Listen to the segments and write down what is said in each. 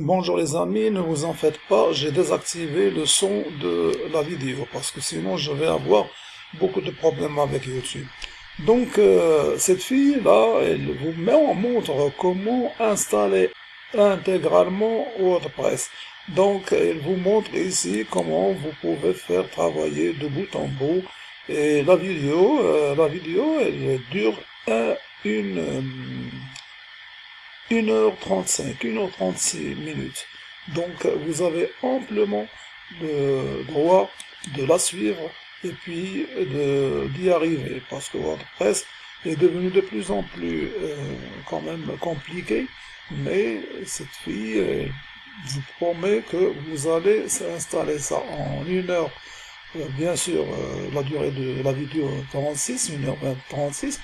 Bonjour les amis, ne vous en faites pas, j'ai désactivé le son de la vidéo parce que sinon je vais avoir beaucoup de problèmes avec YouTube. Donc euh, cette fille là, elle vous montre comment installer intégralement WordPress. Donc elle vous montre ici comment vous pouvez faire travailler de bout en bout. Et la vidéo, euh, la vidéo elle dure une 1h35, 1h36 minutes. Donc vous avez amplement le droit de la suivre et puis d'y arriver parce que WordPress est devenu de plus en plus euh, quand même compliqué mais cette fille euh, vous promet que vous allez installer ça en une heure. Euh, bien sûr, euh, la durée de la vidéo 36, 1h36,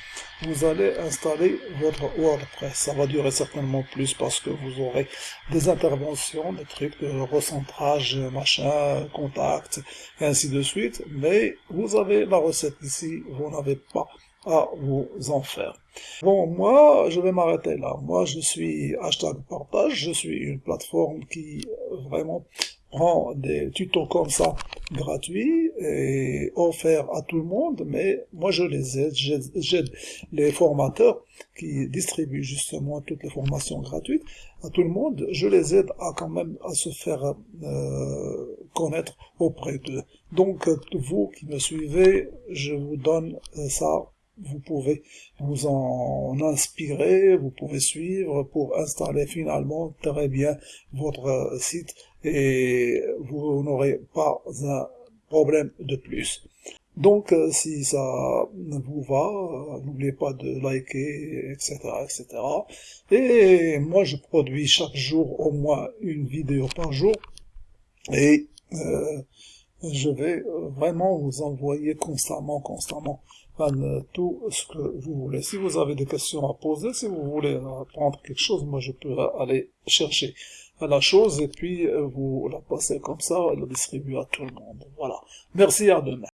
vous allez installer votre WordPress. Ça va durer certainement plus parce que vous aurez des interventions, des trucs de recentrage, machin, contact, et ainsi de suite. Mais vous avez la recette ici, vous n'avez pas à vous en faire. Bon, moi, je vais m'arrêter là. Moi, je suis hashtag partage, je suis une plateforme qui vraiment prend des tutos comme ça gratuits et offerts à tout le monde, mais moi je les aide, j'aide les formateurs qui distribuent justement toutes les formations gratuites à tout le monde, je les aide à quand même à se faire euh, connaître auprès d'eux. Donc vous qui me suivez, je vous donne ça vous pouvez vous en inspirer, vous pouvez suivre pour installer finalement très bien votre site et vous n'aurez pas un problème de plus. Donc euh, si ça vous va, euh, n'oubliez pas de liker, etc., etc. Et moi je produis chaque jour au moins une vidéo par jour et euh, je vais vraiment vous envoyer constamment, constamment tout ce que vous voulez. Si vous avez des questions à poser, si vous voulez apprendre quelque chose, moi je peux aller chercher la chose et puis vous la passez comme ça et la distribuer à tout le monde. Voilà. Merci, à demain.